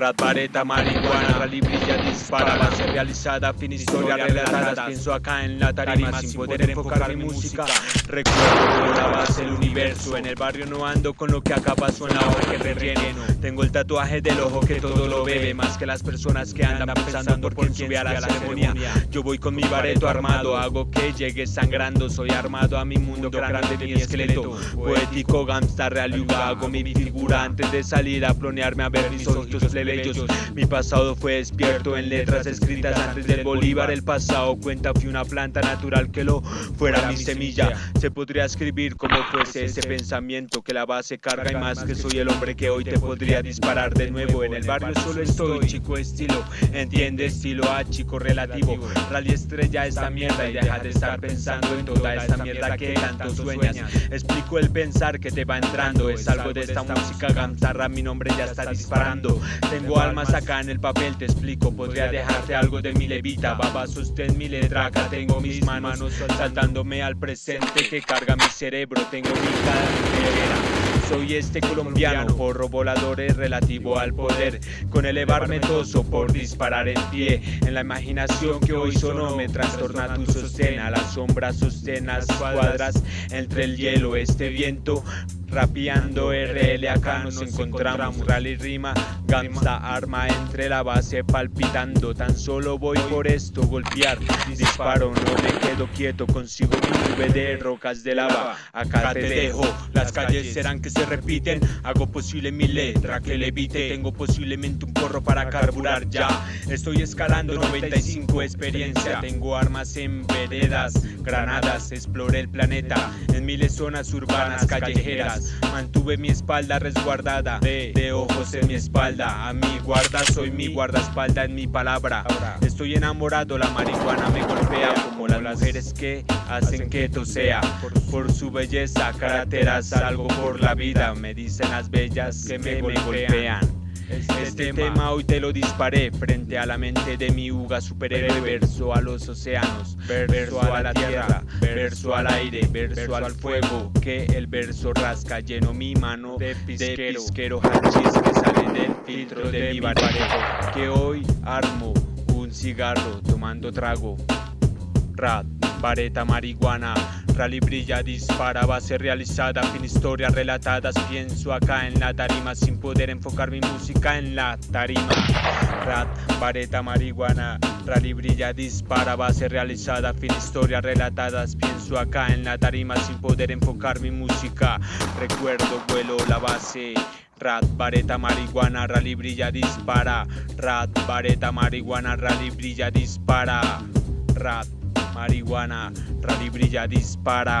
Rat, vareta, marihuana, rally brilla, dispara, base realizada, fin historia relatada. Pienso acá en la tarima sin poder enfocar mi música. Recuerdo la base del universo. En el barrio no ando con lo que acá pasó en la hoja que relleno. Tengo el tatuaje del ojo que todo lo bebe, más que las personas que andan pensando por quién sube a la ceremonia. Yo voy con mi bareto armado, hago que llegue sangrando. Soy armado a mi mundo grande de mi esqueleto. Poético, gangsta, real yuga, hago mi figura antes de salir a plonearme a ver mis ojitos plebeyos. Mi pasado fue despierto en letras escritas antes del Bolívar. El pasado cuenta fui una planta natural que lo fuera mi semilla. Se podría escribir como fuese ese pensamiento que la base carga y más que soy el hombre que hoy te podría disparar de nuevo. En el barrio solo estoy, chico estilo, entiende estilo A, chico relativo. Rally estrella esta mierda y deja de estar pensando en toda esta mierda que tanto sueñas. Explico el pensar que te va entrando, es algo de esta música gamzarra, mi nombre ya está disparando. Tengo almas acá en el papel, te explico, podría dejarte algo de mi levita. Baba, sostén mi letra, acá tengo mis manos saltándome al presente que carga mi cerebro, tengo mi cara soy este colombiano, porro volador es relativo al poder, con elevarme toso por disparar en pie, en la imaginación que hoy sonó me trastorna tu sostén, a la sombra sostén las cuadras entre el hielo, este viento Rapeando RL acá nos encontramos Rally rima, gamsa arma entre la base palpitando. Tan solo voy por esto, golpear, disparo. No me quedo quieto, consigo mi nube de rocas de lava. Acá te dejo, las calles serán que se repiten. Hago posible mi letra que levite. Tengo posiblemente un porro para carburar ya. Estoy escalando 95 experiencia. Tengo armas en veredas, granadas Exploré el planeta en miles zonas urbanas callejeras. Mantuve mi espalda resguardada de, ojos en mi espalda. A mi guarda soy mi guardaespalda en mi palabra. Estoy enamorado, la marihuana me golpea Como las mujeres que hacen que esto sea Por su belleza, carretera salgo por la vida. Me dicen las bellas que me golpean este, tema. hoy te lo disparé frente a la mente de mi uga superhéroe Verso a los océanos, verso a la tierra, verso al aire, verso al fuego Que el verso rasca, lleno mi mano de pisquero, de hachís que sale del filtro de mi bareto Que hoy armo un cigarro tomando trago Rat, vareta, marihuana Rally brilla, dispara, base realizada, fin historia relatadas Pienso acá en la tarima sin poder enfocar mi música en la tarima. Rat, vareta, marihuana Rally brilla, dispara, base realizada, fin historia relatadas Pienso acá en la tarima sin poder enfocar mi música. Recuerdo, vuelo, la base. Rat, vareta, marihuana, rally brilla, dispara. Rat, vareta, marihuana, rally brilla, dispara. Rat marihuana, rally brilla, dispara.